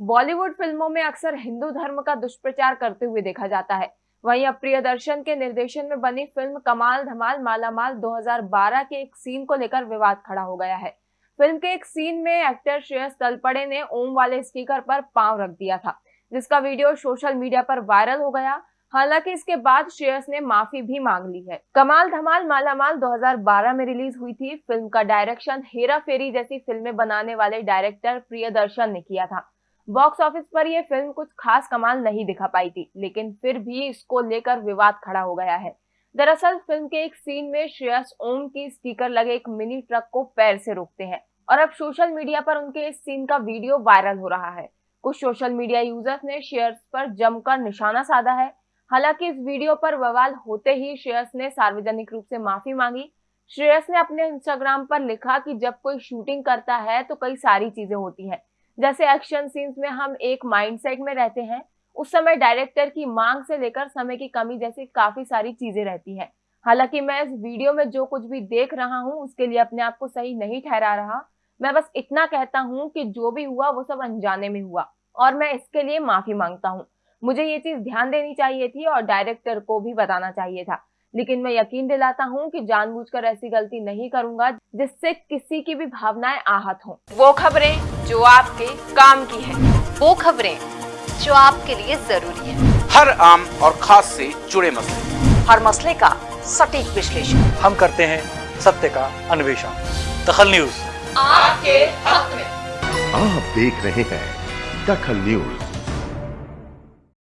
बॉलीवुड फ़िल्मों में अक्सर हिंदू धर्म का दुष्प्रचार करते हुए देखा जाता है। वहीं अब प्रियदर्शन के निर्देशन में बनी फ़िल्म कमाल धमाल मालामाल 2012 के एक सीन को लेकर विवाद खड़ा हो गया है। फ़िल्म के एक सीन में एक्टर श्रेयस तलपड़े ने ओम वाले स्पीकर पर पाँव रख दिया था, जिसका वीडियो सोशल मीडिया पर वायरल हो गया। हालाँकि इसके बाद श्रेयस ने माफ़ी भी मांग ली है। कमाल धमाल मालामाल 2012 में रिलीज़ हुई थी। फ़िल्म का डायरेक्शन हेरा फेरी जैसी फ़िल्में बनाने वाले डायरेक्टर प्रियदर्शन ने किया था। बॉक्स ऑफ़िस पर यह फ़िल्म कुछ खास कमाल नहीं दिखा पाई थी, लेकिन फिर भी इसको लेकर विवाद खड़ा हो गया है। दरअसल फ़िल्म के एक सीन में श्रेयस ओम की स्टिकर लगे एक मिनी ट्रक को पैर से रोकते हैं, और अब सोशल मीडिया पर उनके इस सीन का वीडियो वायरल हो रहा है। कुछ सोशल मीडिया यूज़र्स ने शेयर्स पर जमकर निशाना साधा है। हालाँकि इस वीडियो पर बवाल होते ही श्रेयस ने सार्वजनिक रूप से माफ़ी मांगी। श्रेयस ने अपने इंस्टाग्राम पर लिखा कि जब कोई शूटिंग करता है तो कई सारी चीज़ें होती हैं। जैसे एक्शन सीन्स में हम एक माइंडसेट में रहते हैं, उस समय डायरेक्टर की मांग से लेकर समय की कमी जैसी काफ़ी सारी चीज़ें रहती हैं। हालाँकि मैं इस वीडियो में जो कुछ भी देख रहा हूँ, उसके लिए अपने आप को सही नहीं ठहरा रहा। मैं बस इतना कहता हूँ कि जो भी हुआ, वो सब अनजाने में हुआ और मैं इसके लिए माफ़ी माँगता हूँ। मुझे ये चीज़ ध्यान देनी चाहिए थी और डायरेक्टर को भी बताना चाहिए था। लेकिन मैं यकीन दिलाता हूँ कि जानबूझकर ऐसी गलती नहीं करूँगा जिससे किसी की भी भावनाएँ आहत हों। वो खबरें जो आपके काम की है। वो खबरें जो आपके लिए ज़रूरी है। हर आम और खास से जुड़े मसले। हर मसले का सटीक विश्लेषण। हम करते हैं सत्य का अन्वेषण। दखल न्यूज़। आपके हक में। आप देख रहे हैं दखल न्यूज़।